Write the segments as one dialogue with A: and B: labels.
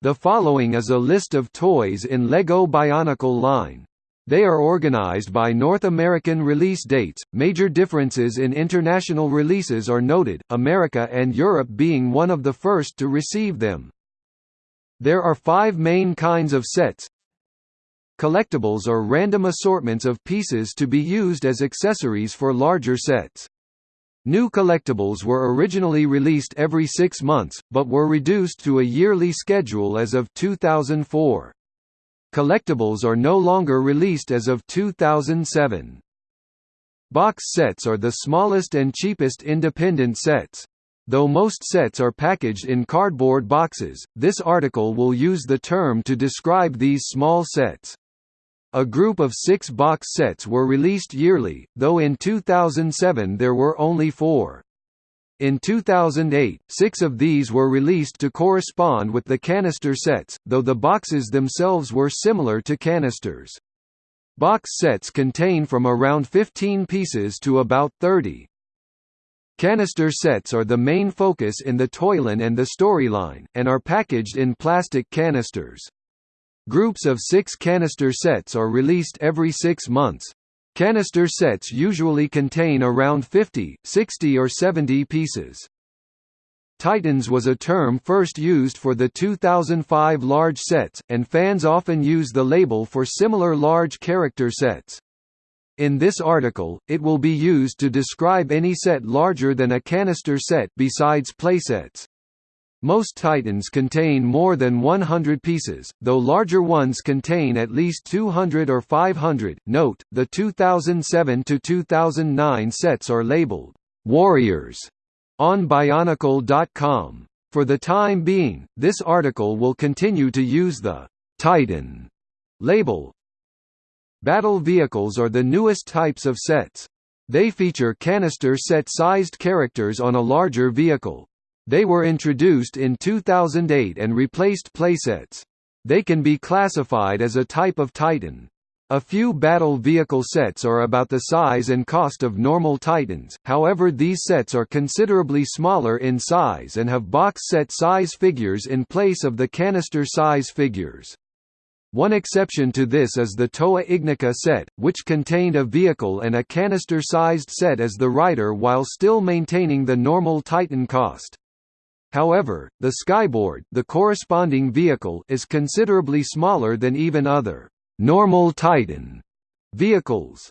A: The following is a list of toys in LEGO Bionicle line. They are organized by North American release dates. Major differences in international releases are noted, America and Europe being one of the first to receive them. There are five main kinds of sets. Collectibles are random assortments of pieces to be used as accessories for larger sets. New collectibles were originally released every six months, but were reduced to a yearly schedule as of 2004. Collectibles are no longer released as of 2007. Box sets are the smallest and cheapest independent sets. Though most sets are packaged in cardboard boxes, this article will use the term to describe these small sets. A group of six box sets were released yearly, though in 2007 there were only four. In 2008, six of these were released to correspond with the canister sets, though the boxes themselves were similar to canisters. Box sets contain from around 15 pieces to about 30. Canister sets are the main focus in the Toyline and the Storyline, and are packaged in plastic canisters. Groups of six canister sets are released every six months. Canister sets usually contain around 50, 60 or 70 pieces. Titans was a term first used for the 2005 large sets, and fans often use the label for similar large character sets. In this article, it will be used to describe any set larger than a canister set besides playsets. Most Titans contain more than 100 pieces, though larger ones contain at least 200 or 500. Note: the 2007 to 2009 sets are labeled Warriors on Bionicle.com. For the time being, this article will continue to use the Titan label. Battle vehicles are the newest types of sets. They feature canister set-sized characters on a larger vehicle. They were introduced in 2008 and replaced playsets. They can be classified as a type of Titan. A few battle vehicle sets are about the size and cost of normal Titans, however these sets are considerably smaller in size and have box set size figures in place of the canister size figures. One exception to this is the Toa Ignika set, which contained a vehicle and a canister-sized set as the rider while still maintaining the normal Titan cost. However, the Skyboard the corresponding vehicle is considerably smaller than even other «normal Titan» vehicles.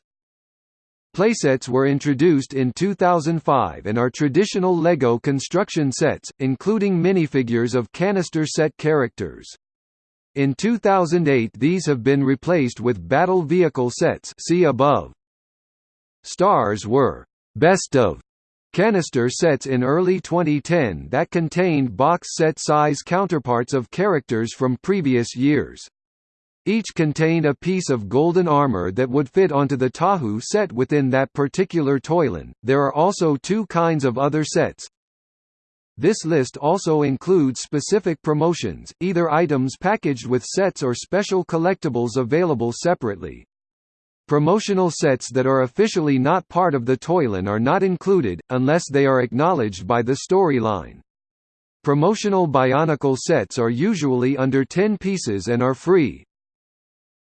A: Playsets were introduced in 2005 and are traditional LEGO construction sets, including minifigures of canister set characters. In 2008 these have been replaced with battle vehicle sets see above. Stars were «best of» Canister sets in early 2010 that contained box set size counterparts of characters from previous years. Each contained a piece of golden armor that would fit onto the Tahu set within that particular Toyline. There are also two kinds of other sets. This list also includes specific promotions, either items packaged with sets or special collectibles available separately. Promotional sets that are officially not part of the Toyline are not included, unless they are acknowledged by the storyline. Promotional Bionicle sets are usually under 10 pieces and are free.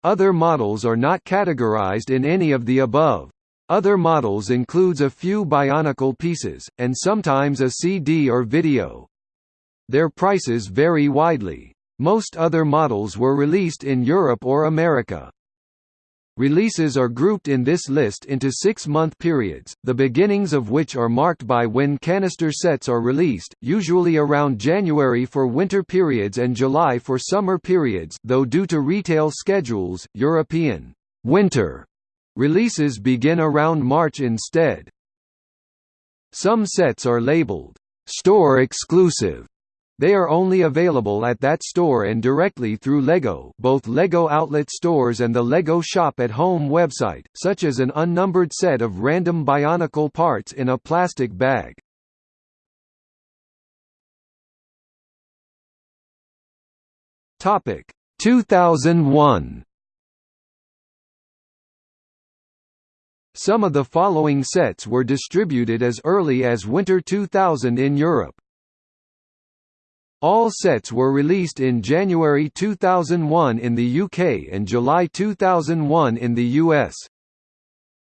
A: Other models are not categorized in any of the above. Other models includes a few Bionicle pieces, and sometimes a CD or video. Their prices vary widely. Most other models were released in Europe or America. Releases are grouped in this list into six-month periods, the beginnings of which are marked by when canister sets are released, usually around January for winter periods and July for summer periods though due to retail schedules, European winter releases begin around March instead. Some sets are labeled store exclusive they are only available at that store and directly through LEGO both LEGO outlet stores and the LEGO Shop at Home website, such as an unnumbered set of random Bionicle parts in a plastic bag. Topic 2001 Some of the following sets were distributed as early as winter 2000 in Europe. All sets were released in January 2001 in the UK and July 2001 in the US.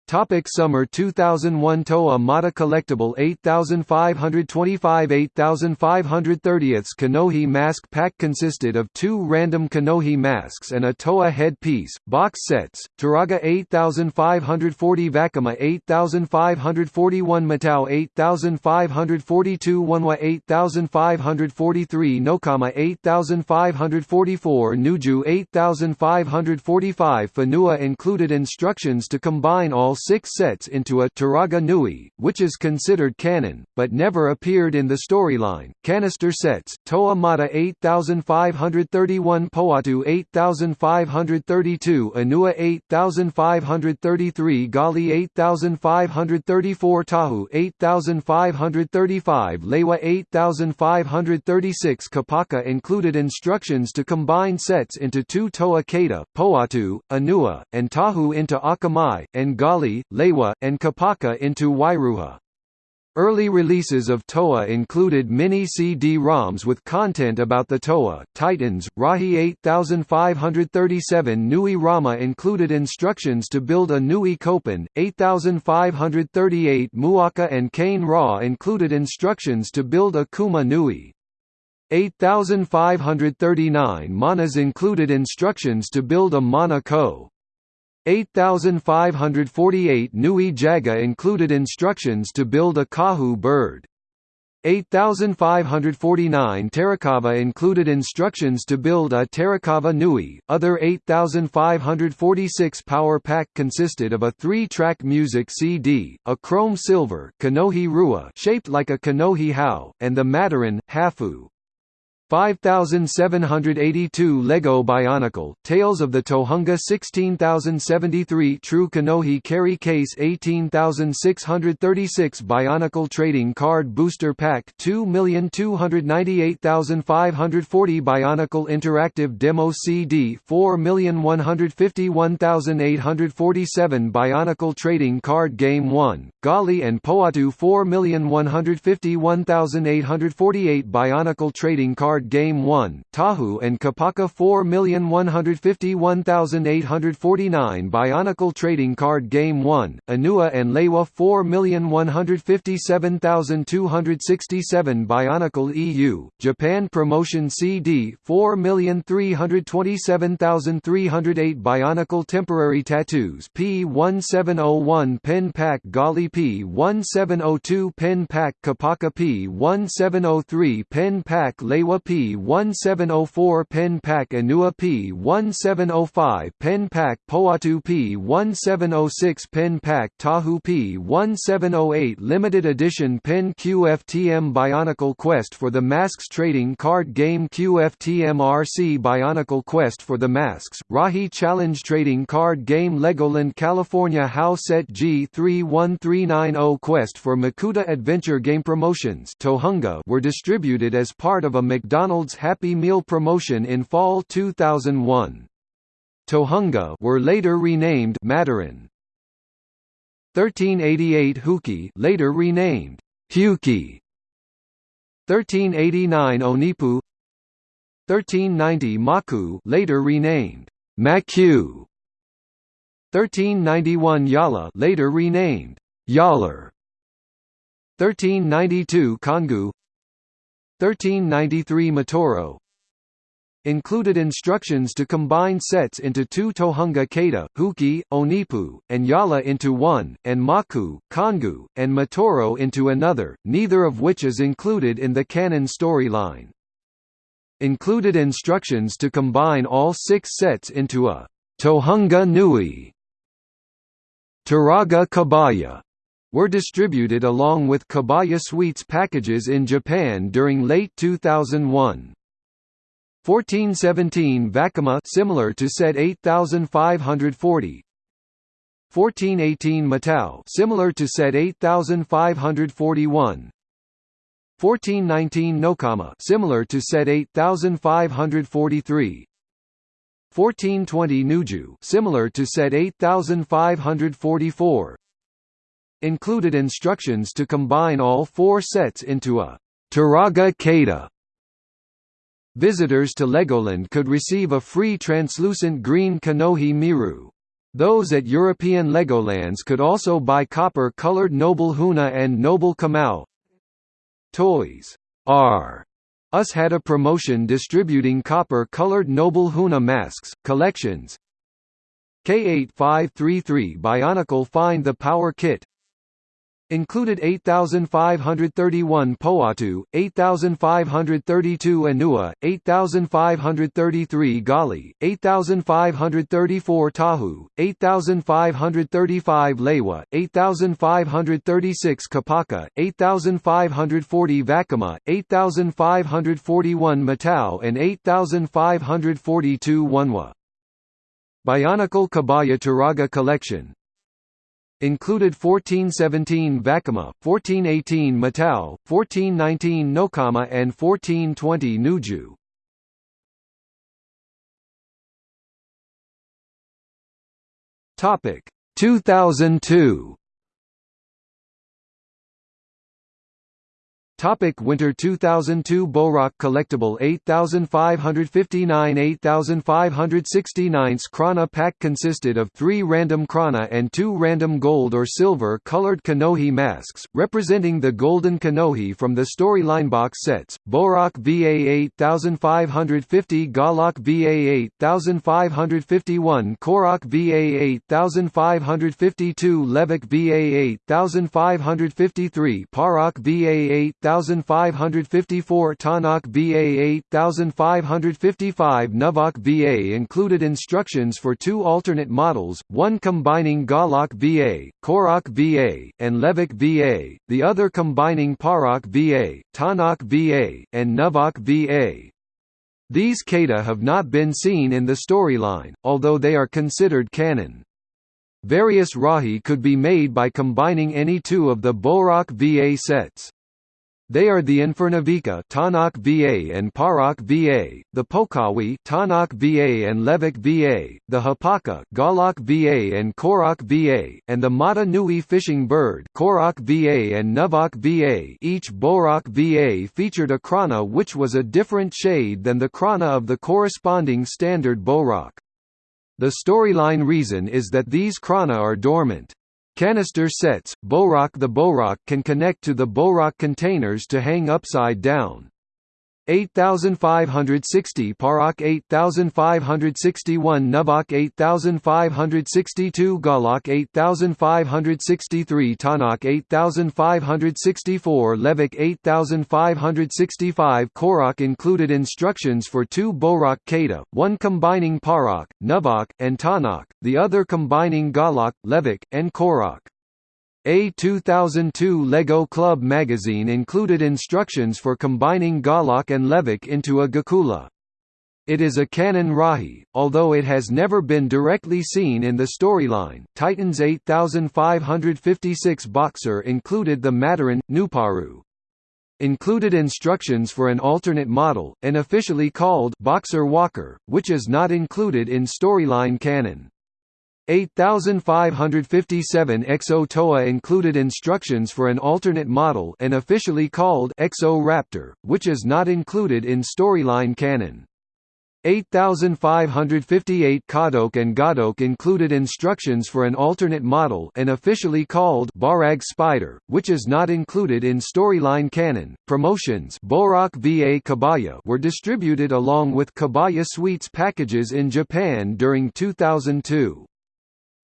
A: Topic Summer 2001 Toa Mata Collectible 8525 8530th Kanohi Mask Pack consisted of two random Kanohi masks and a Toa head-piece, box sets, Turaga 8540 Vakama 8541 Matau 8542 Onewa 8543 Nokama 8544 Nuju 8545 Whenua included instructions to combine all six sets into a Turaga Nui, which is considered canon, but never appeared in the storyline. Canister sets: Toa Mata 8531, Pohatu 8532, Onua 8533, Gali 8534, Tahu 8535, Lewa 8536. Kopaka included instructions to combine sets into two Toa Kaita, Pohatu, Onua, and Tahu into Akamai, and Gali Lewa, and Kopaka into Wairuha. Early releases of Toa included mini CD-ROMs with content about the Toa, Titans, Rahi 8537 Nui Rama included instructions to build a Nui Kopan, 8538 Muaka and Kane Ra included instructions to build a Kuma Nui. 8539 Manas included instructions to build a Mana Ko. 8548 Nui Jaga included instructions to build a Kahu bird. 8549 Tarakava included instructions to build a Tarakava Nui. Other 8546 Power Pack consisted of a three-track music CD, a chrome silver Kanohi Rua shaped like a Kanohi Hau, and the Matoran, Hafu. 5782 Lego Bionicle, Tales of the Tohunga 16073 True Kanohi Carry Case 18636 Bionicle Trading Card Booster Pack 2298540 Bionicle Interactive Demo CD 4151847 Bionicle Trading Card Game 1, Gali and Pohatu 4151848 Bionicle Trading Card Card Game 1, Tahu and Kopaka 4151849 Bionicle Trading Card Game 1, Onua and Lewa 4157267 Bionicle EU, Japan Promotion CD 4327308 Bionicle Temporary Tattoos P1701 Pen Pack Gali P1702 Pen Pack Kopaka P1703 Pen Pack Lewa P1704 Pen Pack Onua P1705 Pen Pack Pohatu P1706 Pen Pack Tahu P1708 Limited Edition Pen QFTM Bionicle Quest for the Masks Trading Card Game QFTM RC Bionicle Quest for the Masks, Rahi Challenge Trading Card Game Legoland California House Set G31390 Quest for Makuta Adventure Game Promotions Tohunga were distributed as part of a McDonald's McDonald's Happy Meal promotion in fall 2001. Tohunga were later renamed Matoran. 1388 Huki later renamed Hewkii. 1389 Onipu 1390 Maku later renamed Macku 1391 Yala later renamed Yaller 1392 Kongu 1393 Matoro included instructions to combine sets into two Tohunga Kaita, Huki, Onipu, and Yala into one, and Maku, Kongu, and Matoro into another, neither of which is included in the canon storyline. Included instructions to combine all six sets into a Tohunga Nui Turaga Kabaya were distributed along with Kabaya Sweets packages in Japan during late 2001. 1417 Vakama similar to set 8540 1418 Matau similar to set 8541 1419 Nokama similar to set 8543 1420 Nuju similar to set 8544 included instructions to combine all four sets into a Turaga Kaita Visitors to Legoland could receive a free translucent green Kanohi Miru. Those at European Legolands could also buy copper-colored Noble Huna and Noble Kamau. Toys R Us had a promotion distributing copper-colored Noble Huna masks, collections. K8533 Bionicle Find the Power Kit Included 8,531 Pohatu, 8,532 Onua, 8,533 Gali, 8,534 Tahu, 8,535 Lewa, 8,536 Kopaka, 8,540 Vakama, 8,541 Matau and 8,542 Onewa. Bionicle Kabaya Turaga Collection Included 1417 Vakama, 1418 Matau, 1419 Nokama and 1420 Nuju. Topic 2002 Topic Winter 2002 Bohrok Collectible 8559 8569 Krana pack consisted of three random Krana and two random gold or silver colored Kanohi masks, representing the golden Kanohi from the storyline box sets, Bohrok VA 8550 Gahlok VA 8551 Kohrak VA 8552 Lehvak VA 8553 Pahrak VA 8 8554 Tahnok VA 8555 Nuhvok VA included instructions for two alternate models, one combining Gahlok VA, Kohrak VA, and Lehvak VA, the other combining Pahrak VA, Tahnok VA, and Nuhvok VA. These kata have not been seen in the storyline, although they are considered canon. Various Rahi could be made by combining any two of the Bohrok VA sets. They are the Infernavika Tahnok VA and Pahrak VA, the Pokawi Tahnok VA and Lehvak VA, the Hapaka Gahlok VA and Kohrak VA, and the Mata Nui fishing bird Kohrak VA and Nuhvok VA. Each Bohrok VA featured a krana which was a different shade than the krana of the corresponding standard Bohrok. The storyline reason is that these krana are dormant. Canister sets, Bohrok The Bohrok can connect to the Bohrok containers to hang upside down. 8560 Pahrak 8561 Nuhvok 8562 Gahlok 8563 Tahnok 8564 Lehvak 8565 Kohrak included instructions for two Bohrok Kata, one combining Pahrak, Nuhvok, and Tahnok, the other combining Gahlok, Lehvak, and Kohrak. A 2002 LEGO Club magazine included instructions for combining Gahlok and Lehvak into a Gakula. It is a canon Rahi, although it has never been directly seen in the storyline. Titan's 8556 Boxor included the Matoran, Nuparu. Included instructions for an alternate model, and officially called Boxor Walker, which is not included in storyline canon. 8557 Exo Toa included instructions for an alternate model and officially called Exo Raptor, which is not included in storyline canon. 8558 Cahdok and Gahdok included instructions for an alternate model and officially called Barag Spider, which is not included in storyline canon. Promotions Bohrok VA Kabaya were distributed along with Kabaya Sweets packages in Japan during 2002.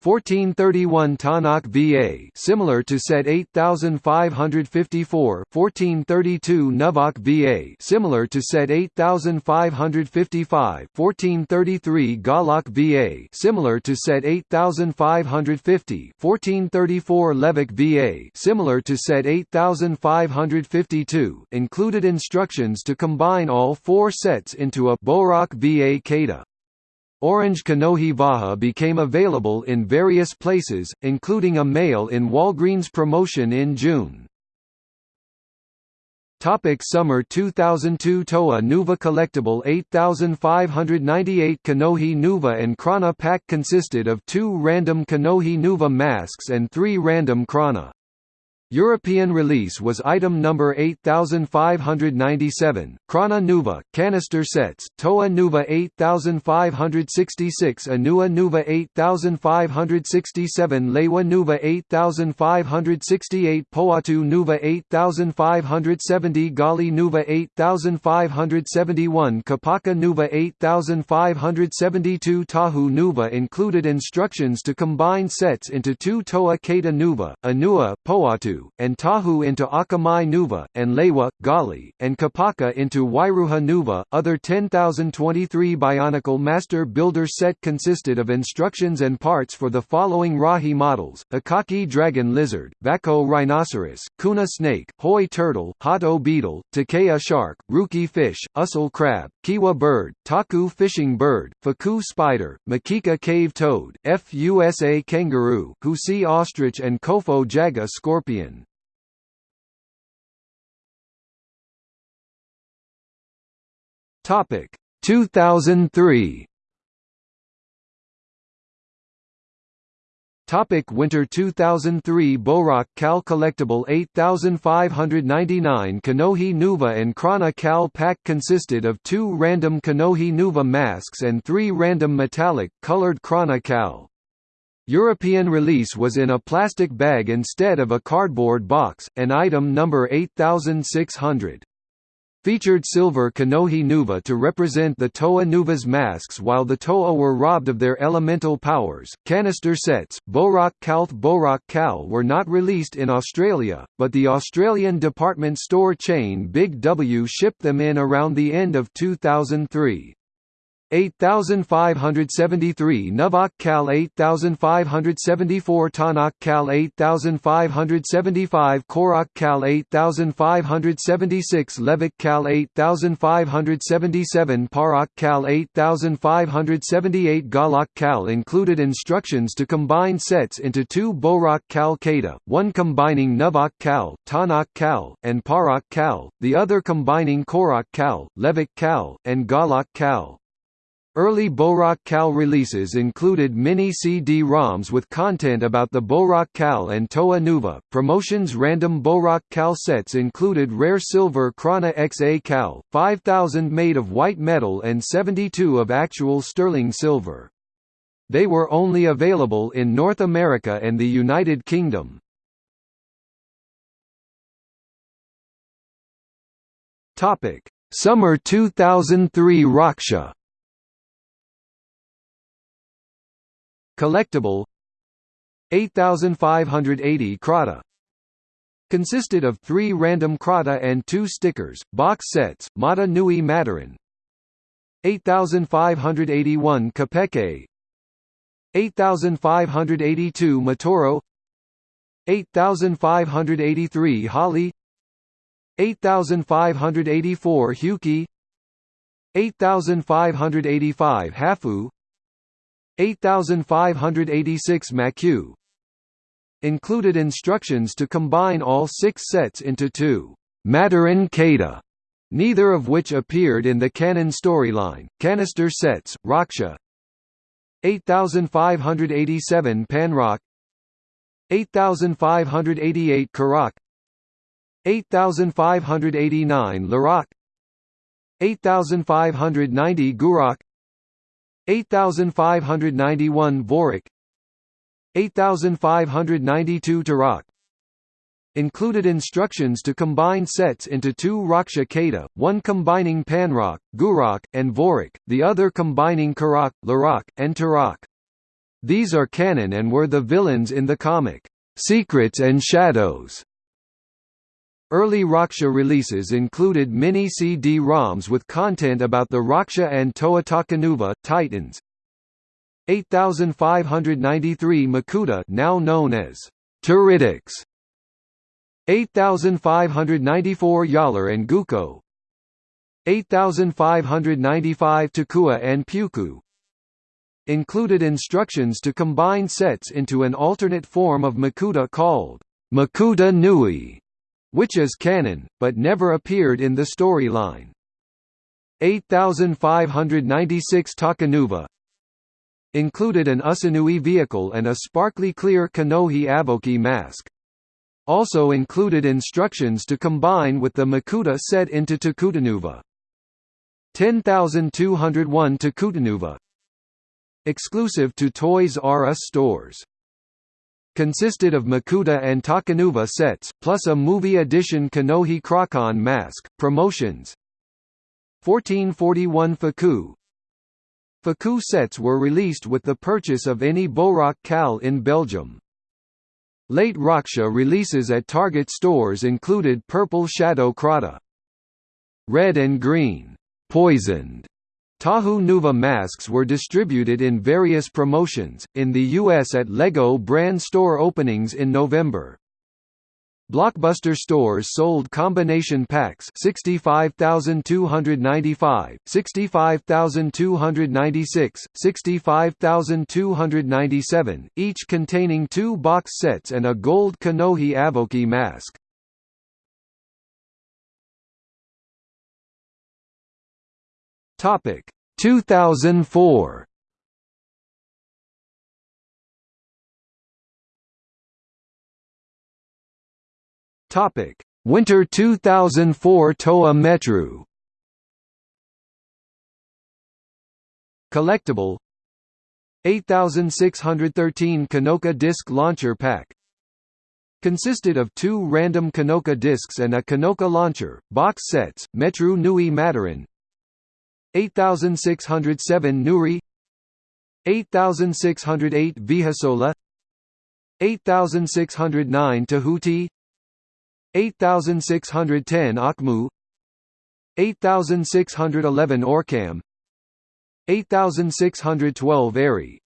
A: 1431 Tahnok VA similar to set 8554 1432 Nuhvok VA similar to set 8555 1433 Gahlok VA similar to set 8550 1434 Lehvak VA similar to set 8552 included instructions to combine all four sets into a Bohrok VA Kata. Orange Kanohi Vaha became available in various places, including a mail in Walgreens promotion in June. Topic Summer 2002 Toa Nuva Collectible 8598 Kanohi Nuva and Krana pack consisted of two random Kanohi Nuva masks and three random Krana. European release was item number 8597, Krana Nuva, canister sets, Toa Nuva 8566 Onua Nuva 8567 Lewa Nuva 8568 Pohatu Nuva 8570 Gali Nuva 8571 Kopaka Nuva 8572 Tahu Nuva included instructions to combine sets into two Toa Kata Nuva, Onua, Pohatu, and Tahu into Akamai Nuva, and Lewa, Gali, and Kopaka into Wairuha Nuva. Other 10,023 Bionicle Master Builder set consisted of instructions and parts for the following Rahi models: Akaki Dragon Lizard, Vako Rhinoceros, Kuna Snake, Hoi Turtle, Hato Beetle, Takea Shark, Ruki Fish, Usul Crab, Kiwa Bird, Taku Fishing Bird, Faku Spider, Makika Cave Toad, Fusa Kangaroo, Husi Ostrich and Kofo Jaga Scorpion. Topic. 2003 Topic Winter 2003 Bohrok Kal Collectible 8599 Kanohi Nuva and Krana Kal pack consisted of two random Kanohi Nuva masks and three random metallic, colored Krana Kal. European release was in a plastic bag instead of a cardboard box, and item number 8600 featured silver Kanohi Nuva to represent the Toa Nuva's masks while the Toa were robbed of their elemental powers. Canister sets, Borak Kalth Bohrok Kal were not released in Australia, but the Australian department store chain Big W shipped them in around the end of 2003. 8573 Nuhvok Kal 8574 Tahnok Kal 8575 Kohrak Kal 8576 Lehvak Kal 8577 Pahrak Kal 8578 Gahlok Kal included instructions to combine sets into two Bohrok Kal Kata, one combining Nuhvok Kal, Tahnok Kal, and Pahrak Kal, the other combining Kohrak Kal, Lehvak Kal, and Gahlok Kal. Early Bohrok Kal releases included mini CD-ROMs with content about the Bohrok Kal and Toa Nuva. Promotions random Bohrok Kal sets included rare silver Krana XA Cal, 5000 made of white metal and 72 of actual sterling silver. They were only available in North America and the United Kingdom. Topic: Summer 2003 Rahkshi Collectible. 8580 Kraata. Consisted of three random Kraata and two stickers, box sets, Mata Nui Matoran. 8581 Kopeke. 8582 Matoro. 8583 Hahli 8584 Hewkii. 8585 Hafu 8586 Macku included instructions to combine all six sets into two Matoran Kata, neither of which appeared in the canon storyline. Canister sets, Rahkshi. 8587 Panrahk. 8588 Kurahk. 8589 Lerahk. 8590 Guurahk 8591 Vorahk 8592 Turahk included instructions to combine sets into two Rahkshi Kata, one combining Panrahk, Guurahk, and Vorahk, the other combining Kurahk, Lerahk, and Turahk. These are canon and were the villains in the comic, Secrets and Shadows. Early Rahkshi releases included mini CD-ROMs with content about the Rahkshi and Toa Takanuva Titans. 8593 Makuta now known as Teridax. 8594 Yalar and Gukko. 8595 Takua and Puku. Included instructions to combine sets into an alternate form of Makuta called Makuta Nui which is canon, but never appeared in the storyline. 8596 Takanuva included an Usanui vehicle and a sparkly clear Kanohi Avohkii mask. Also included instructions to combine with the Makuta set into Takutanuva. 10201 Takutanuva Exclusive to Toys R Us stores consisted of Makuta and Takanuva sets, plus a movie edition Kanohi Krakan mask. Promotions 1441 Faku Faku sets were released with the purchase of any Bohrok Kal in Belgium. Late Rahkshi releases at Target stores included Purple Shadow Kraata. Red and Green, Poisoned Tahu Nuva masks were distributed in various promotions, in the US at LEGO brand store openings in November. Blockbuster stores sold combination packs 65295, 65296, 65297, each containing two box sets and a gold Kanohi Avohkii mask. Topic 2004 Topic. Winter 2004 Toa Metru. Collectible. 8613 Kanoka Disc Launcher Pack. Consisted of two random Kanoka discs and a Kanoka launcher, box sets, Metru Nui Matoran 8607 Nuhrii 8608 Vhisola 8609 Tehutti 8610 Ahkmou 8611 Orkahm 8612 Ehrye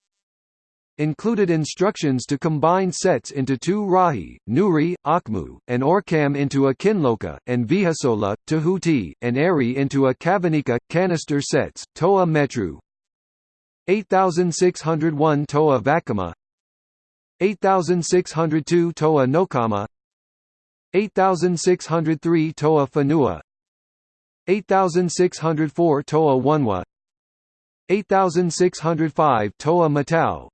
A: Included instructions to combine sets into two Rahi, Nuhrii, Ahkmou, and Orkahm into a Kinloka, and Vhisola, Tehutti, and Ehrye into a Kavanika, canister sets, Toa Metru. 8601 Toa Vakama. 8602 Toa Nokama. 8603 Toa Whenua. 8604 Toa Onewa 8605 Toa Matau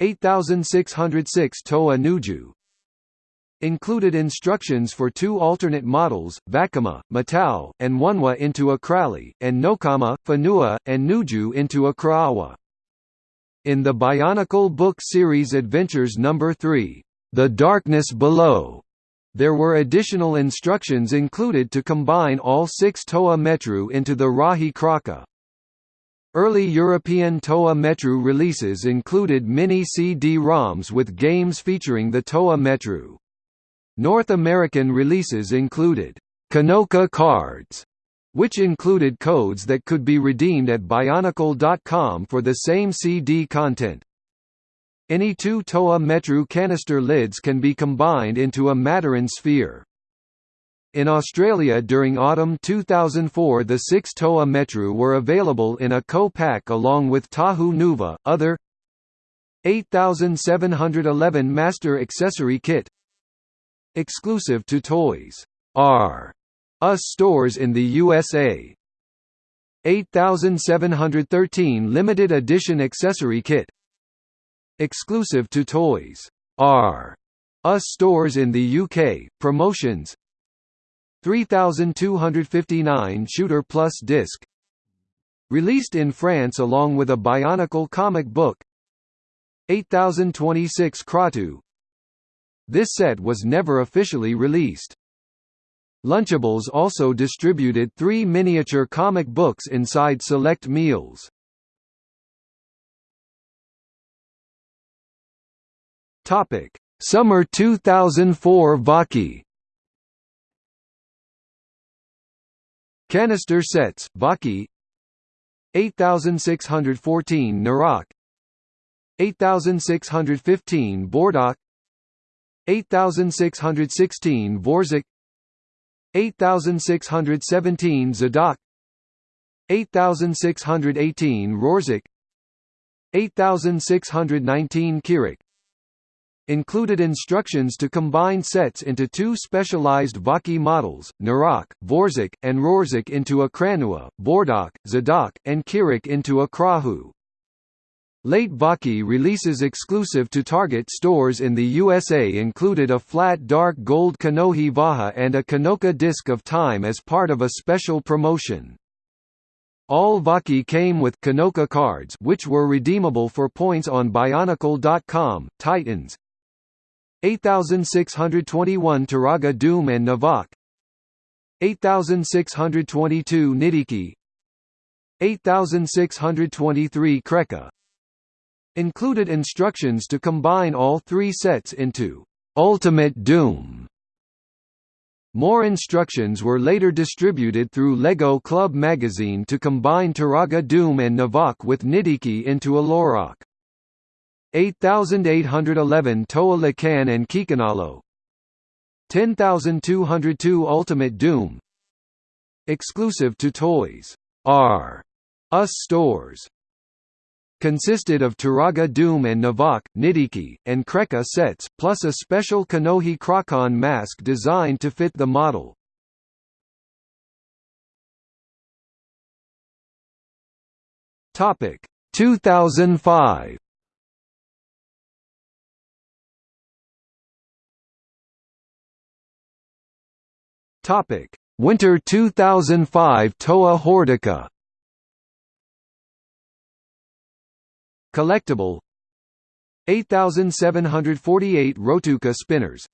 A: 8606 Toa Nuju included instructions for two alternate models, Vakama, Matau, and Onewa into a Crowley, and Nokama, Whenua, and Nuju into a Kraawa. In the Bionicle book series Adventures No. 3, The Darkness Below, there were additional instructions included to combine all six Toa Metru into the Rahi Kraka. Early European Toa Metru releases included mini CD-ROMs with games featuring the Toa Metru. North American releases included Kanoka cards, which included codes that could be redeemed at Bionicle.com for the same CD content. Any two Toa Metru canister lids can be combined into a Matoran sphere. In Australia during autumn 2004 the six Toa Metru were available in a co-pack along with Tahu Nuva, other 8711 Master Accessory Kit Exclusive to Toys. R. Us stores in the USA 8713 Limited Edition Accessory Kit Exclusive to Toys. R. Us stores in the UK, promotions 3259 Shooter Plus disc. Released in France along with a Bionicle comic book. 8026 Kratu. This set was never officially released. Lunchables also distributed three miniature comic books inside select meals. Summer 2004 Vahki Canister sets, Vahki. 8614 Nuurakh. 8615 Bordakh 8616 Vorzakh 8617 Zadakh. 8618 Rorzakh 8619 Keerakh included instructions to combine sets into two specialized Vahki models, Nuurakh, Vorzakh, and Rorzakh into a Kranua, Bordakh, Zadakh, and Keerakh into a Krahu. Late Vahki releases exclusive to Target stores in the USA included a flat dark gold Kanohi Vaha and a Kanoka disc of time as part of a special promotion. All Vahki came with Kanoka cards which were redeemable for points on Bionicle.com, Titans 8621 Turaga Dume and Nivawk 8622 Nidhiki 8623 Krekka Included instructions to combine all three sets into Ultimate Dume. More instructions were later distributed through LEGO Club magazine to combine Turaga Dume and Nivawk with Nidhiki into a Lorok. 8811 Toa Lakan and Kikanalo. 10202 Ultimate Dume. Exclusive to Toys. R. Us stores. Consisted of Turaga Dume and Nivawk, Nidhiki, and Krekka sets, plus a special Kanohi Krakon mask designed to fit the model. Topic. 2005 Topic. Winter 2005 Toa Hordika Collectible. 8748 Rhotuka spinners.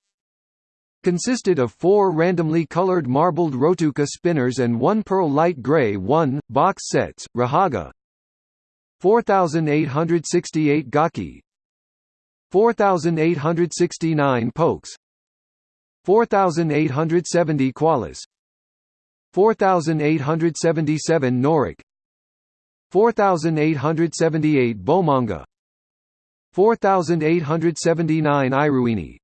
A: Consisted of four randomly colored marbled Rhotuka spinners and one pearl light gray 1, box sets, Rahaga. 4868 Gaaki. 4869 Pouks 4870 Kualus 4877 Norik. 4878 Bomonga. 4879 Iruini.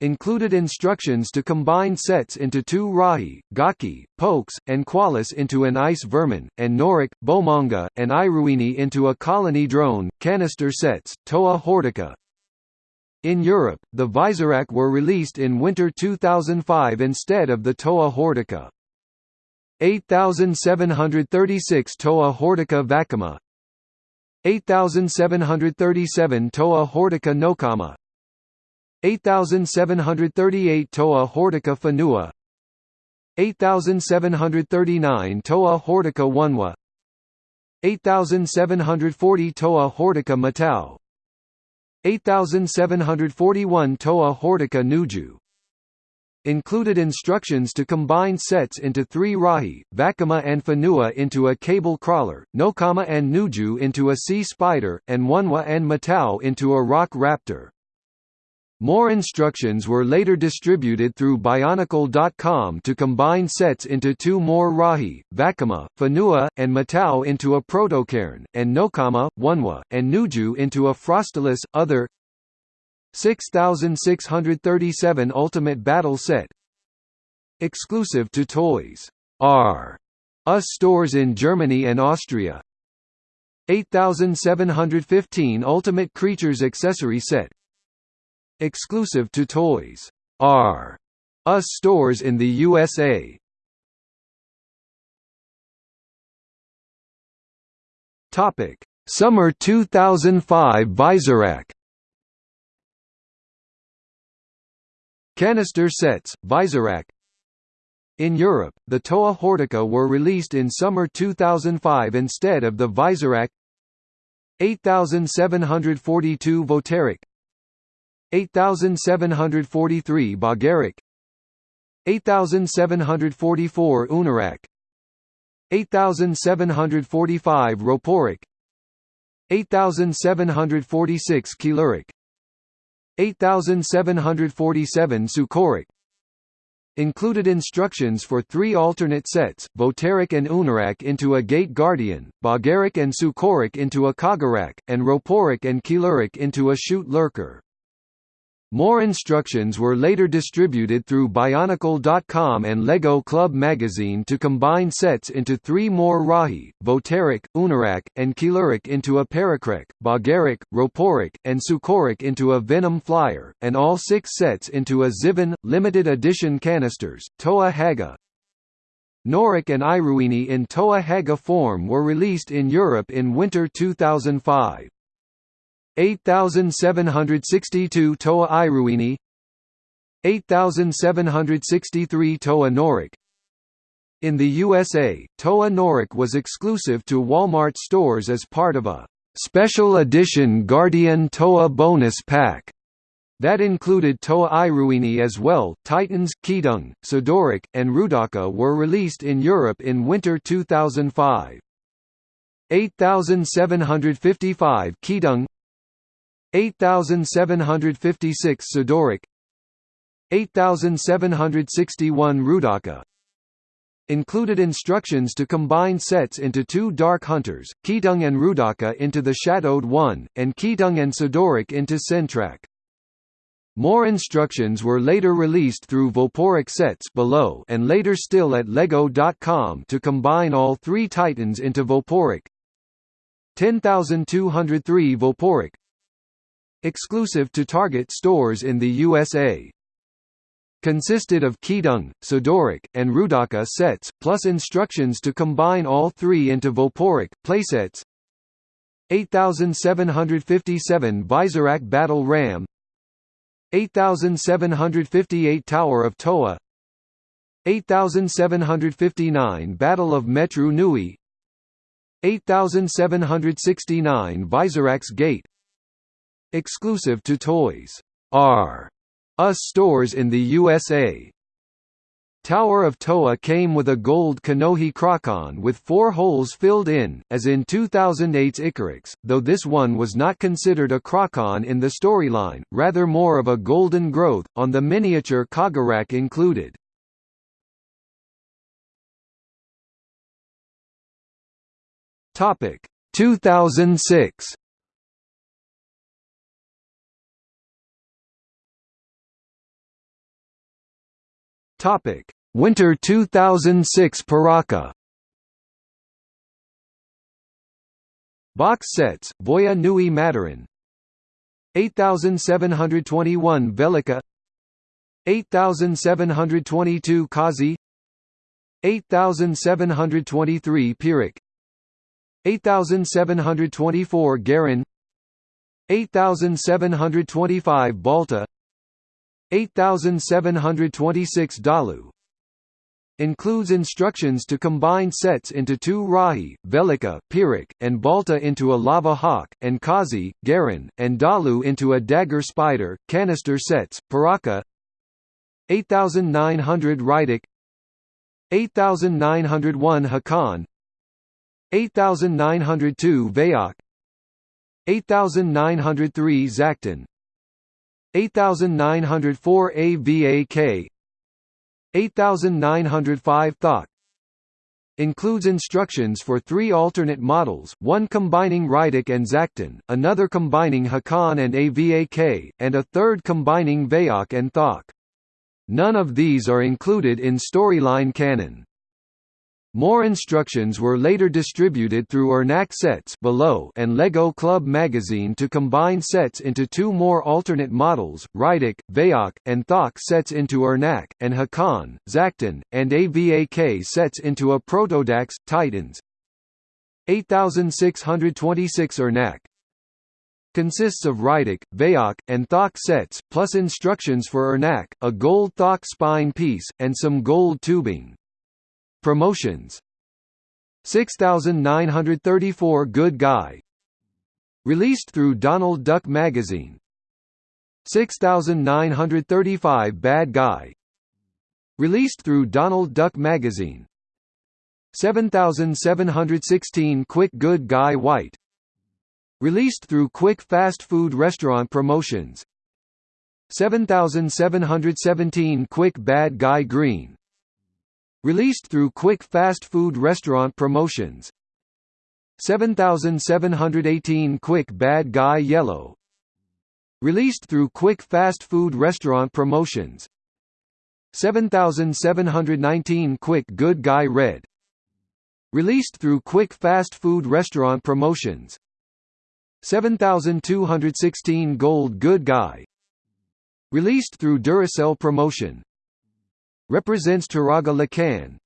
A: Included instructions to combine sets into two Rahi, Gaaki, Pouks, and Kualus into an Ice Vermin, and Norik, Bomonga, and Iruini into a Colony Drone, canister sets, Toa Hordika. In Europe, the Visorak were released in winter 2005 instead of the Toa Hordika. 8736 Toa Hordika Vakama. 8737 Toa Hordika Nokama. 8738 Toa Hordika Whenua. 8739 Toa Hordika Onewa. 8740 Toa Hordika Matau 8741 Toa Hordika Nuju included instructions to combine sets into three Rahi, Vakama and Whenua into a cable crawler, Nokama and Nuju into a sea spider, and Onewa and Matau into a rock raptor. More instructions were later distributed through Bionicle.com to combine sets into two more Rahi, Vakama, Whenua, and Matau into a Protocairn, and Nokama, Onewa, and Nuju into a Frostelus. Other 6637 Ultimate Battle Set. Exclusive to Toys. R. Us stores in Germany and Austria. 8715 Ultimate Creatures Accessory Set Exclusive to Toys R Us stores in the USA Topic. Summer 2005 Visorak Canister sets, Visorak In Europe, the Toa Hordika were released in summer 2005 instead of the Visorak 8742 Vohtarak 8743 Boggarak 8744 Oohnorak. 8745 Roporak 8746 Keelerak 8747 Suukorak. Included instructions for three alternate sets, Vohtarak and Oohnorak into a Gate Guardian, Boggarak and Suukorak into a Kagarak, and Roporak and Keelerak into a Chute Lurker. More instructions were later distributed through Bionicle.com and LEGO Club magazine to combine sets into three more Rahi, Vohtarak, Oohnorak, and Keelerak into a Parakrek, Boggarak, Roporak, and Suukorak into a Venom Flyer, and all six sets into a Zivin, limited edition canisters, Toa Hagah. Norik and Iruini in Toa Hagah form were released in Europe in winter 2005. 8762 Toa Iruini 8763 Toa Norik In the USA, Toa Norik was exclusive to Walmart stores as part of a special edition Guardian Toa bonus pack that included Toa Iruini as well. Titans, Kidung, Sidorak, and Roodaka were released in Europe in winter 2005. 8755 Kidung 8756 Sidorak 8761 Roodaka Included instructions to combine sets into two Dark Hunters, Keetongu and Roodaka into the Shadowed One, and Keetongu and Sidorak into Sentrakh. More instructions were later released through Voporak sets below and later still at LEGO.com to combine all three Titans into Voporak. 10203 Voporak exclusive to Target stores in the USA. Consisted of Keetongu, Sidorak, and Roodaka sets, plus instructions to combine all three into Voporak, playsets. 8757 Visorak Battle Ram. 8758 Tower of Toa. 8759 Battle of Metru Nui. 8769 Visorak's Gate Exclusive to Toys R Us stores in the USA. Tower of Toa came with a gold Kanohi Kraahkan with four holes filled in, as in 2008's Icarax, though this one was not considered a Kraahkan in the storyline, rather more of a golden growth, on the miniature Kahgarak included. Topic 2006 Topic: Winter 2006 Piraka. Box sets: Voya Nui Matoran. 8721 Velika. 8722 Kazi. 8723 Piruk. 8724 Garan. 8725 Balta 8726 Dalu. Includes instructions to combine sets into two Rahi, Velika, Piruk, and Balta into a Lava Hawk, and Kazi, Garan, and Dalu into a Dagger Spider, canister sets, Piraka. 8900 Reidak 8901 Hakann. 8902 Vezok 8903 Zaktan 8904 AVAK 8905 Thok includes instructions for three alternate models, one combining Reidak and Zaktan, another combining Hakann and AVAK, and a third combining Vezok and Thok. None of these are included in storyline canon. More instructions were later distributed through Irnakk sets below and LEGO Club magazine to combine sets into two more alternate models, Reidak, Vezok, and Thok sets into Irnakk, and Hakann, Zaktan, and AVAK sets into a Protodax, Titans. 8626 Irnakk consists of Reidak, Vezok, and Thok sets, plus instructions for Irnakk, a gold Thok spine piece, and some gold tubing. Promotions. 6934 Good Guy. Released through Donald Duck Magazine. 6935 Bad Guy. Released through Donald Duck Magazine. 7716 Quick Good Guy White. Released through Quick Fast Food Restaurant Promotions. 7717 Quick Bad Guy Green Released through quick fast food restaurant promotions. 7718 Quick Bad Guy Yellow. Released through quick fast food restaurant promotions. 7719 Quick Good Guy Red. Released through quick fast food restaurant promotions. 7216 Gold Good Guy. Released through Duracell promotion represents Turaga Lhikan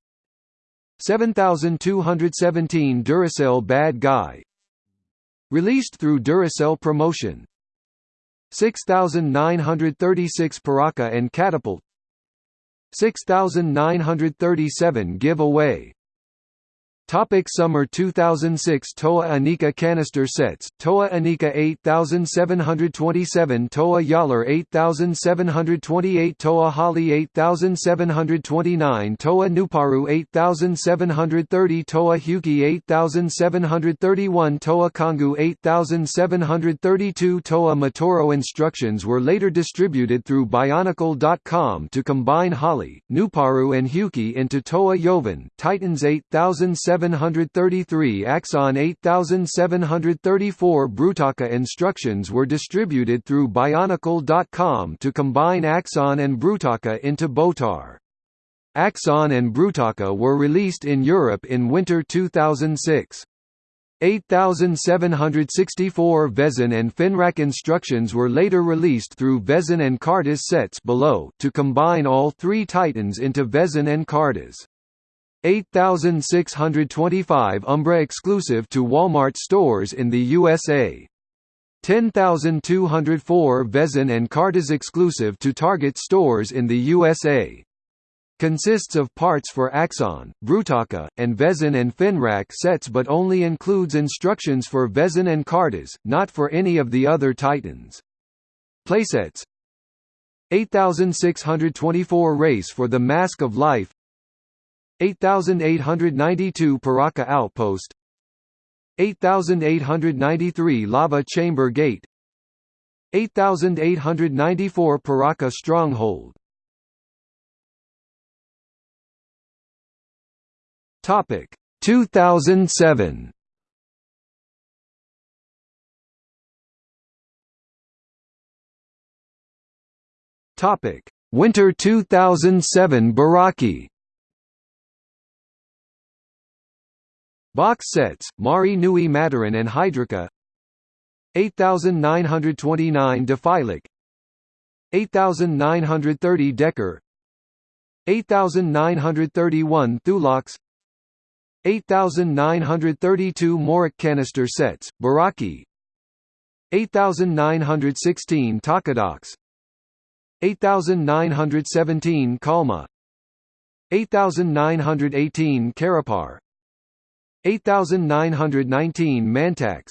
A: 7217 Duracell Bad Guy. Released through Duracell Promotion. 6936 Piraka and Catapult. 6937 Giveaway Topic Summer 2006 Toa Inika canister sets. Toa Inika 8727 Toa Jaller 8728 Toa Hahli 8729 Toa Nuparu 8730 Toa Hewkii 8731 Toa Kongu 8732 Toa Matoro instructions were later distributed through Bionicle.com to combine Hahli, Nuparu and Hewkii into Toa Jovan, Titans 8700 733 Axonn 8734 Brutaka instructions were distributed through Bionicle.com to combine Axonn and Brutaka into Botar. Axonn and Brutaka were released in Europe in winter 2006. 8764 Vezon and Fenrakk instructions were later released through Vezon and Kardas sets below to combine all three Titans into Vezon and Kardas. 8625 Umbra exclusive to Walmart stores in the USA. 10204 Vezon and Kardas exclusive to Target stores in the USA. Consists of parts for Axonn, Brutaka, and Vezon and Fenrakk sets but only includes instructions for Vezon and Kardas, not for any of the other Titans. Playsets 8624 Race for the Mask of Life 8892 Piraka Outpost. 8893 Lava Chamber Gate. 8894 Piraka Stronghold. Topic 2007 Topic Winter 2007 Barraki Box sets, Mahri Nui Matoran and Hydruka 8929 Defilak 8930 Dekar. 8931 Thulox. 8932 Morak canister sets, Barraki. 8916 Takadox. 8917 Kalmah. 8918 Carapar 8919 Mantax.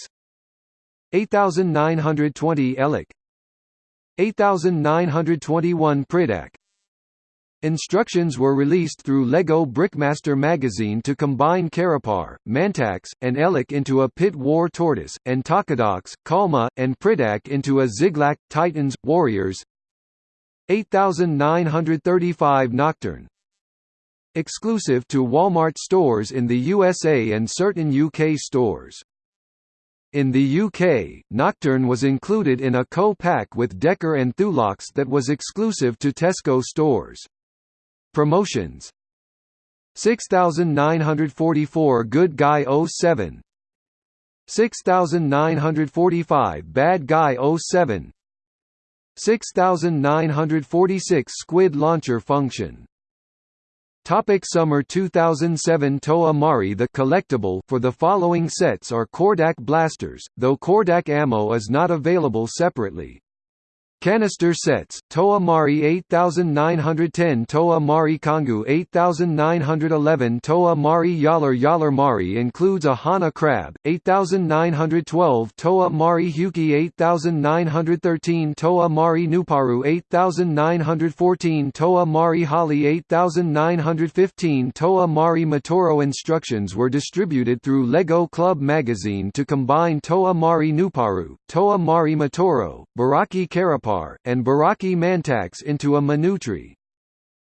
A: 8920 Ehlek 8921 Pridak. Instructions were released through LEGO Brickmaster magazine to combine Carapar, Mantax, and Elik into a Pit War Tortoise, and Takadox, Kalmah, and Pridak into a Zyglak, Titans, Warriors. 8935 Nocturn Exclusive to Walmart stores in the USA and certain UK stores. In the UK, Nocturn was included in a co-pack with Dekar and Thulox that was exclusive to Tesco stores. Promotions 6944 Good Guy 07 6945 Bad Guy 07 6946 Squid Launcher Function Topic Summer 2007 Toa Mahri The collectible for the following sets are Cordak blasters, though Cordak ammo is not available separately. Canister sets, Toa Mahri 8910 Toa Mahri Kongu 8911 Toa Mahri Jaller Jaller Mahri includes a Hahnah crab, 8912 Toa Mahri Hewkii 8913 Toa Mahri Nuparu 8914 Toa Mahri Hahli 8915 Toa Mahri Matoro Instructions were distributed through LEGO Club magazine to combine Toa Mahri Nuparu, Toa Mahri Matoro, Barraki And Barraki Mantax into a Manutri.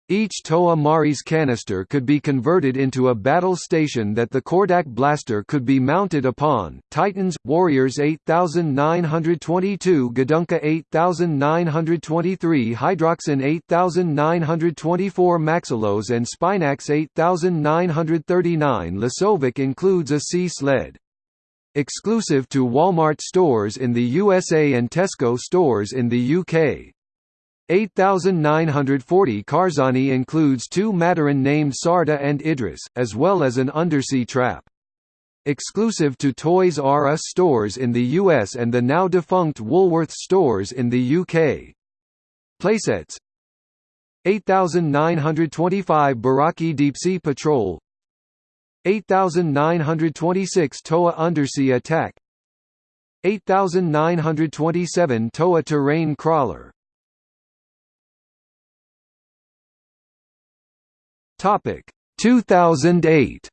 A: Each Toa Mahri's canister could be converted into a battle station that the Cordak blaster could be mounted upon. Titans, Warriors 8922 Gadunka 8923 Hydraxon 8924 Maxilos and Spinax 8939 Lesovikk includes a sea sled. Exclusive to Walmart stores in the USA and Tesco stores in the UK. 8940 Karzahni includes two Matoran named Sarda and Idris, as well as an undersea trap. exclusive to Toys R Us stores in the US and the now defunct Woolworths stores in the UK. Playsets 8925 Barraki Deep Sea Patrol 8926 Toa Undersea Attack. 8927 Toa Terrain Crawler. Topic 2008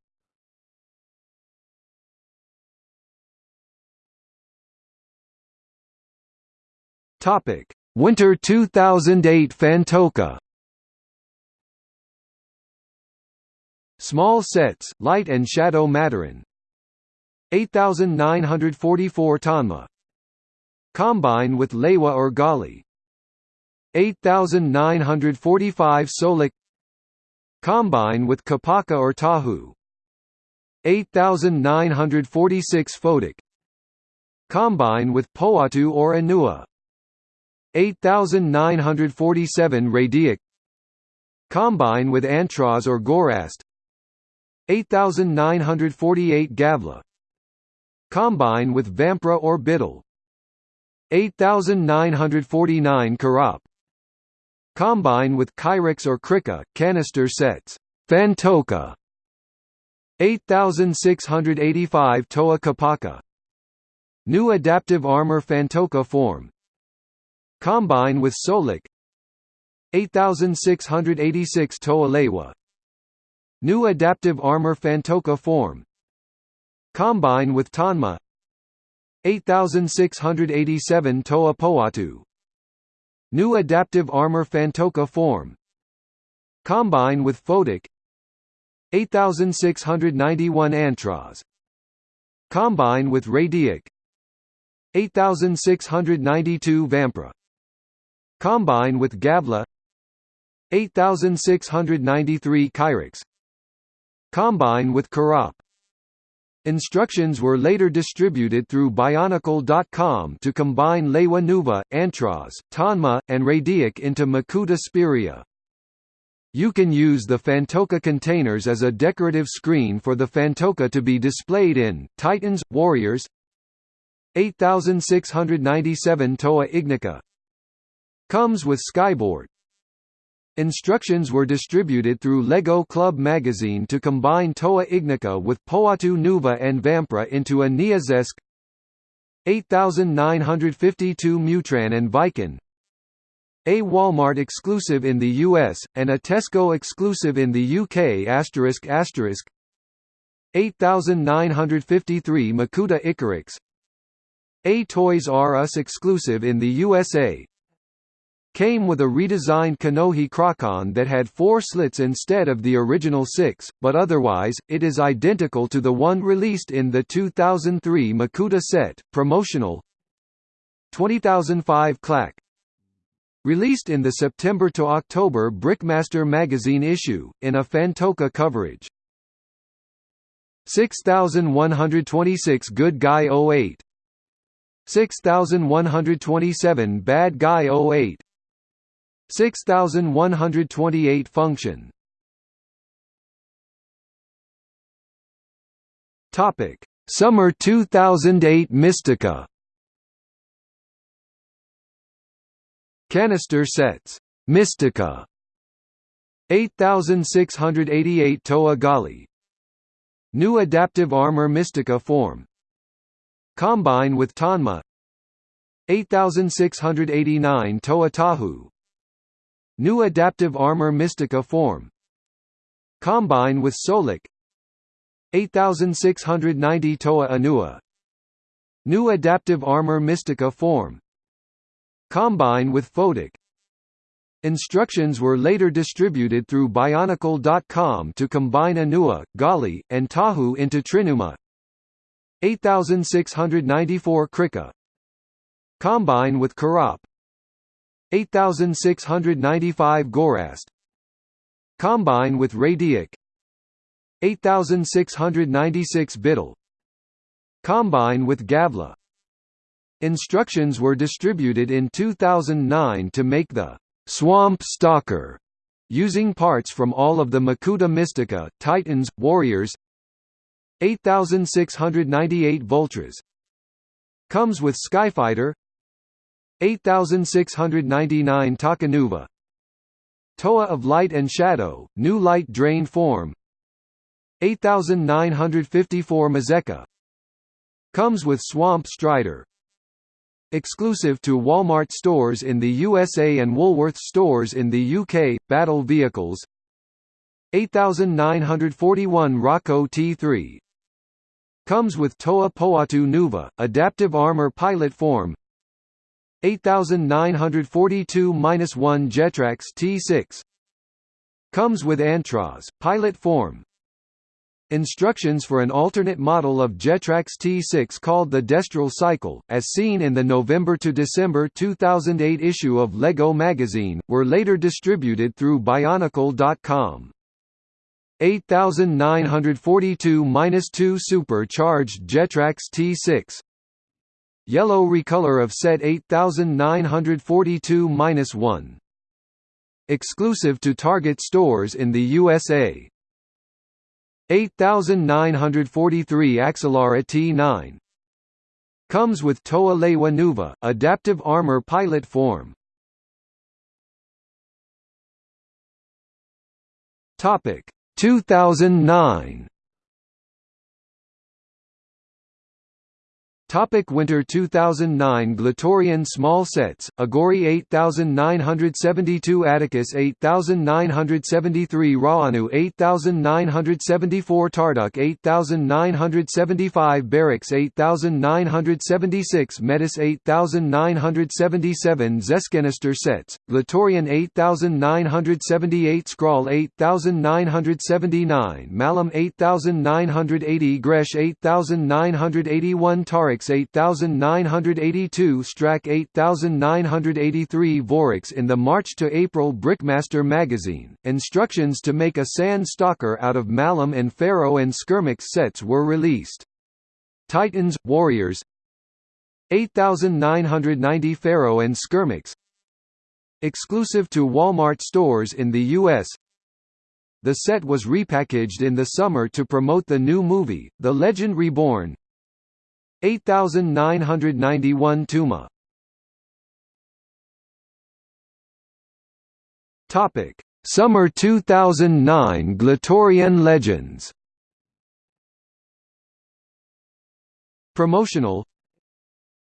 A: Topic Winter 2008 Phantoka Small sets, light and shadow Matoran 8944 Tanma. Combine with Lewa or Gali. 8945 Solik. Combine with Kopaka or Tahu. 8946 Photok. Combine with Pohatu or Onua. 8947 Radiak Combine with Antroz or Gorast 8948 Gavla. Combine with Vamprah or Bitil 8949 Kirop Combine with Chirox or Krika, canister sets. Phantoka. 8685 Toa Kopaka. New Adaptive Armor Phantoka form. Combine with Solik. 8686 Toa Lewa New Adaptive Armor Phantoka form. Combine with Tanma. 8687 Toa Pohatu. New Adaptive Armor Phantoka form. Combine with Photok. 8691 Antroz. Combine with Radiak. 8692 Vamprah. Combine with Gavla. 8693 Chirox Combine with Kirop Instructions were later distributed through Bionicle.com to combine Lewa Nuva, Tanma, and Radiak into Makuta Spiria. You can use the Phantoka containers as a decorative screen for the Phantoka to be displayed in, Titans, Warriors. 8697 Toa Ignika. Comes with Skyboard Instructions were distributed through LEGO Club magazine to combine Toa Ignika with Pohatu Nuva and Vamprah into a Neazesk 8952 Mutran and Vican a Walmart exclusive in the US, and a Tesco exclusive in the UK asterisk asterisk. 8953 Makuta Icarax A Toys R Us exclusive in the USA came with a redesigned Kanohi Kraahkan that had four slits instead of the original six, but otherwise, it is identical to the one released in the 2003 Makuta set, promotional. 20005 Klakk. Released in the September to October Brickmaster magazine issue, in a Phantoka coverage. 6126 Good Guy 08 6127 Bad Guy 08 6128 function. Topic: Summer 2008 Mistika. Canister sets. Mistika. 8688 Toa Gali. New Adaptive Armor Mistika form. Combine with Tanma. 8689 Toa Tahu New Adaptive Armor Mistika form. Combine with Solik. 8690 Toa Onua. New Adaptive Armor Mystica form. Combine with Photok. Instructions were later distributed through Bionicle.com to combine Onua, Gali, and Tahu into Trinuma. 8694 Krika. Combine with Kirop 8695 Gorast Combine with Radiak. 8696 Bitil Combine with Gavla. Instructions were distributed in 2009 to make the Swamp Stalker using parts from all of the Makuta Mistika, Titans, Warriors. 8698 Vultraz Comes with Skyfighter 8699 Takanuva. Toa of Light and Shadow, New Light Drain Form. 8954 Mazeka. Comes with Swamp Strider. Exclusive to Walmart stores in the USA and Woolworths stores in the UK, Battle Vehicles. 8941 Rockoh T3 Comes with Toa Pohatu Nuva, Adaptive Armor Pilot Form 8942-1 Jetrax T6 Comes with Antraz, Pilot Form Instructions for an alternate model of Jetrax T6 called the Destral Cycle, as seen in the November to December 2008 issue of LEGO magazine, were later distributed through Bionicle.com. 8942-2 Supercharged Jetrax T6 Yellow recolor of set 8942-1 Exclusive to Target stores in the USA 8943 Axelara T9 Comes with Toa Lewa Nuva, adaptive armor pilot form. Topic. 2009 Topic Winter 2009 Glatorian Small Sets, Agori 8972 Atakus 8973 Raanu 8974 Tarduk 8975 Berix 8976 Metus 8977 Zeskenister Sets, Glatorian 8978 Skrall 8979 Malum 8980 Gresh 8981 Tarix 8982 Strakk 8983 Vorox in the March to April Brickmaster magazine. Instructions to make a sand stalker out of Malum and Fero and Skirmix sets were released. Titans, Warriors 8990 Fero and Skirmix Exclusive to Walmart stores in the U.S. The set was repackaged in the summer to promote the new movie, The Legend Reborn, 8991 Tuma. Topic: Summer 2009 Glatorian Legends. Promotional.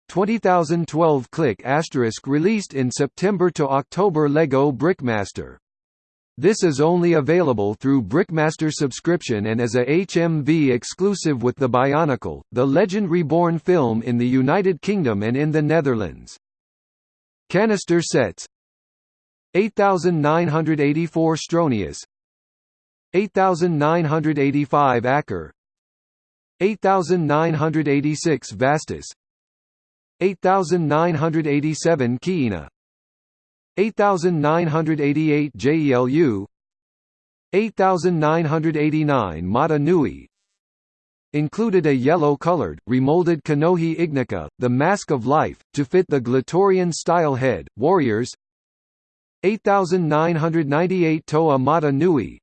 A: 20012 Click Asterisk released in September to October Lego Brickmaster this is only available through Brickmaster subscription and as a HMV exclusive with the Bionicle, the Legend Reborn film in the United Kingdom and in the Netherlands. Canister sets. 8984 Stronius. 8985 Ackar. 8986 Vastus. 8987 Kiina 8988 Gelu 8989 Mata Nui included a yellow-colored, remolded Kanohi Ignika, the Mask of Life, to fit the Glatorian style head, Warriors 8998 Toa Mata Nui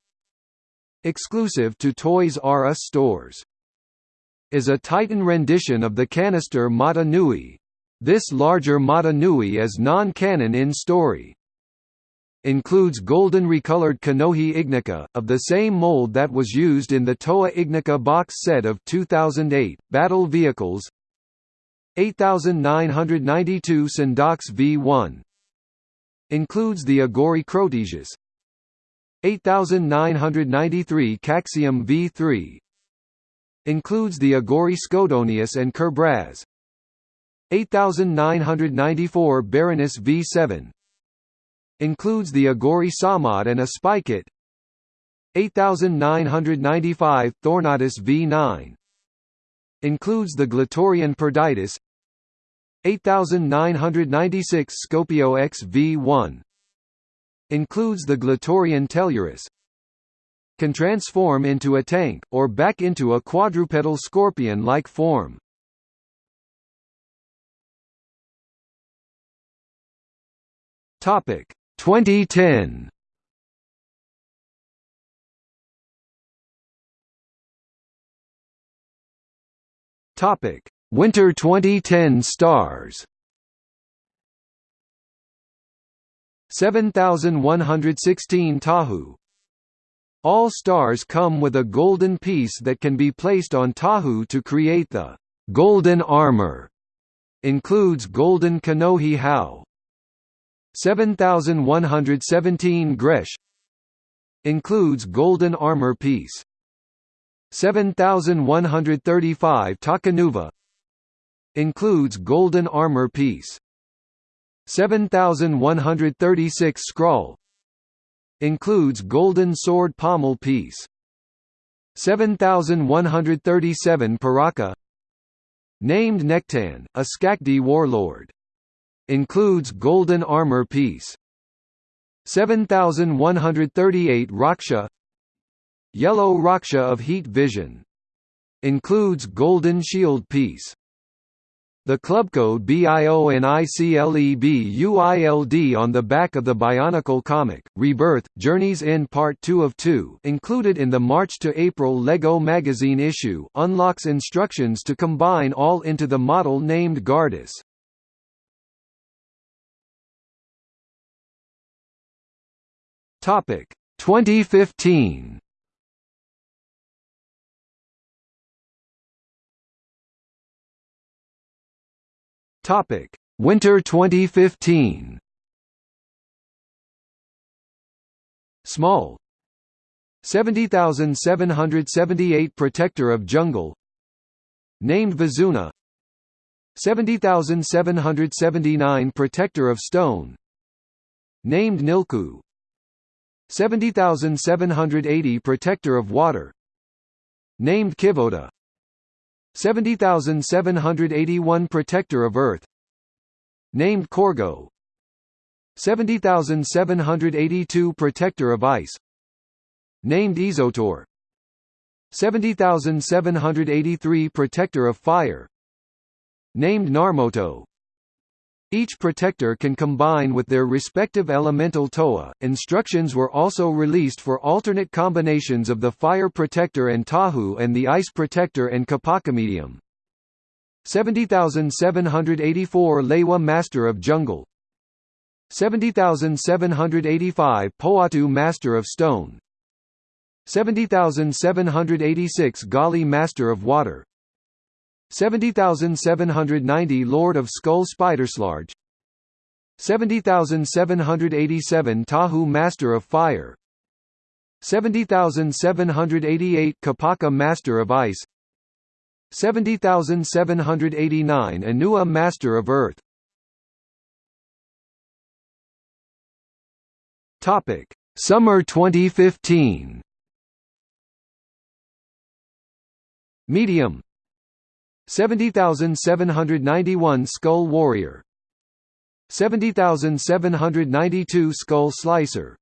A: exclusive to Toys R Us stores is a Titan rendition of the canister Mata Nui, this larger Mata Nui is non-canon in story. Includes golden recolored Kanohi Ignika, of the same mold that was used in the Toa Ignika box set of 2008, Battle Vehicles. 8992 Syndox V1 Includes the Agori Crotesius. 8993 Caxium V3 Includes the Agori Scodonius and Kerbraz 8994 Baranus V7 Includes the Agori Sahmad and a Spikit 8995 Thornatus V9 Includes the Glatorian Perditus. 8996 Skopio X V1 Includes the Glatorian Tellurus. Can transform into a tank, or back into a quadrupedal scorpion-like form. Topic 2010 Topic: Winter 2010 stars. 7116 Tahu All stars come with a golden piece that can be placed on Tahu to create the golden armor. Includes golden Kanohi Hau. 7117 Gresh Includes golden armor piece. 7135 Takanuva Includes golden armor piece. 7136 Skrall Includes golden sword pommel piece. 7137 Piraka Named Nektann, a Skakdi warlord. Includes golden armor piece. 7138 Rahkshi Yellow Rahkshi of Heat Vision. Includes golden shield piece. The club code BIO and on the back of the Bionicle comic, Rebirth, Journey's End Part 2 of 2 included in the March to April LEGO magazine issue unlocks instructions to combine all into the model named Gardus. Topic 2015 Topic: Winter 2015. Small. 70778 Protector of Jungle. Named Vizuna. 70779 Protector of Stone. Named Nilku 70780 Protector of Water Named Kivoda 70781 Protector of Earth Named Corgo 70782 Protector of Ice Named Isotor 70783 Protector of Fire Named Narmoto each protector can combine with their respective elemental Toa. Instructions were also released for alternate combinations of the Fire Protector and Tahu and the Ice Protector and Kopaka Medium. 70784 Lewa Master of Jungle 70785 Pohatu Master of Stone 70786 Gali Master of Water 70790 Lord of Skull Spiderslarge 70787 Tahu Master of Fire. 70788 Kopaka Master of Ice. 70789 Onua Master of Earth. Topic Summer 2015 Medium 70791 Skull Warrior. 70792 Skull Slicer.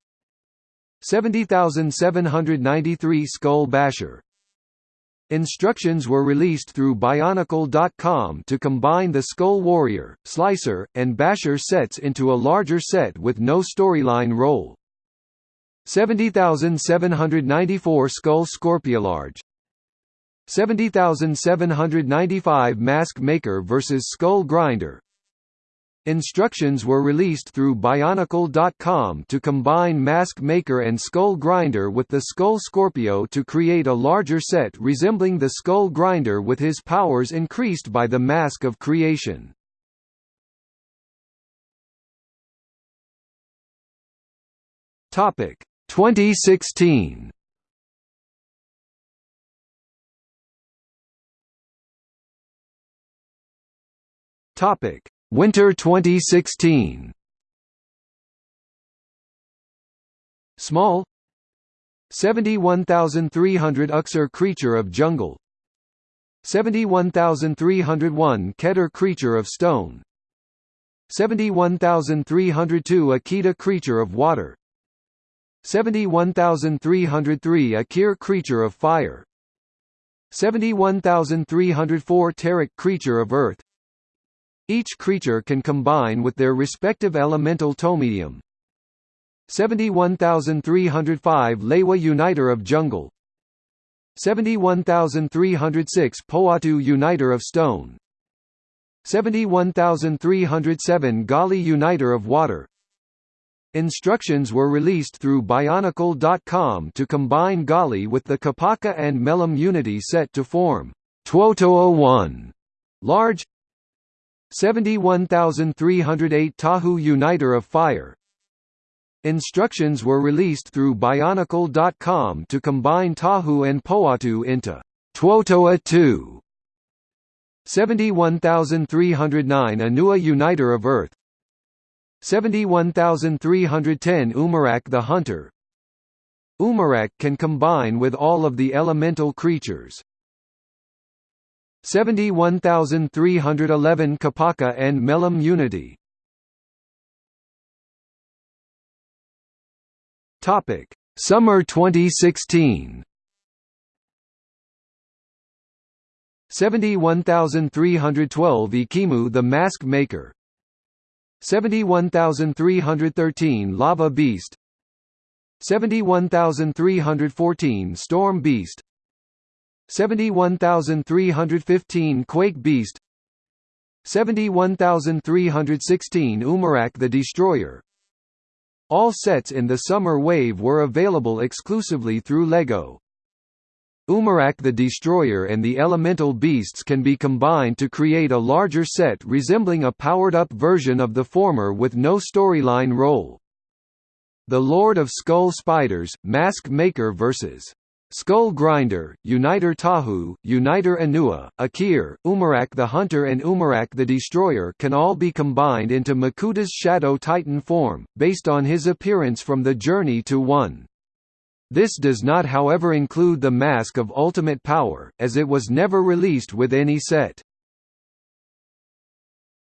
A: 70793 Skull Basher. Instructions were released through Bionicle.com to combine the Skull Warrior, Slicer, and Basher sets into a larger set with no storyline role. 70794 Skull Scorpiolarge 70795 Mask Maker vs Skull Grinder Instructions were released through Bionicle.com to combine Mask Maker and Skull Grinder with the Skull Scorpio to create a larger set resembling the Skull Grinder with his powers increased by the Mask of Creation. Topic 2016 Topic: Winter 2016. Small. 71300 Uxor Creature of Jungle. 71301 Ketar Creature of Stone. 71302 Akida Creature of Water. 71303 Ikir Creature of Fire. 71304 Terak Creature of Earth each creature can combine with their respective elemental tomedium. 71305 Lewa Uniter of Jungle. 71306 Pohatu Uniter of Stone. 71307 Gali Uniter of Water. Instructions were released through Bionicle.com to combine Gali with the Kopaka and Melum Unity set to form Tuotoa 1 large 71308 Tahu Uniter of Fire. Instructions were released through Bionicle.com to combine Tahu and Pohatu into Tuotoa 2 71309 Onua Uniter of Earth. 71310 Umarak the Hunter. Umarak can combine with all of the elemental creatures 71311 Kopaka and Melum Unity. Topic: Summer 2016. 71312 Ekimu the Mask Maker. 71313 Lava Beast. 71314 Storm Beast 71315 Quake Beast 71316 Umarak the Destroyer all sets in the Summer Wave were available exclusively through LEGO. Umarak the Destroyer and the elemental beasts can be combined to create a larger set resembling a powered-up version of the former with no storyline role. The Lord of Skull Spiders, Mask Maker vs. Skull Grinder, Uniter Tahu, Uniter Onua, Ikir, Umarak the Hunter and Umarak the Destroyer can all be combined into Makuta's Shadow Titan form, based on his appearance from the Journey to One. This does not however include the Mask of Ultimate Power, as it was never released with any set.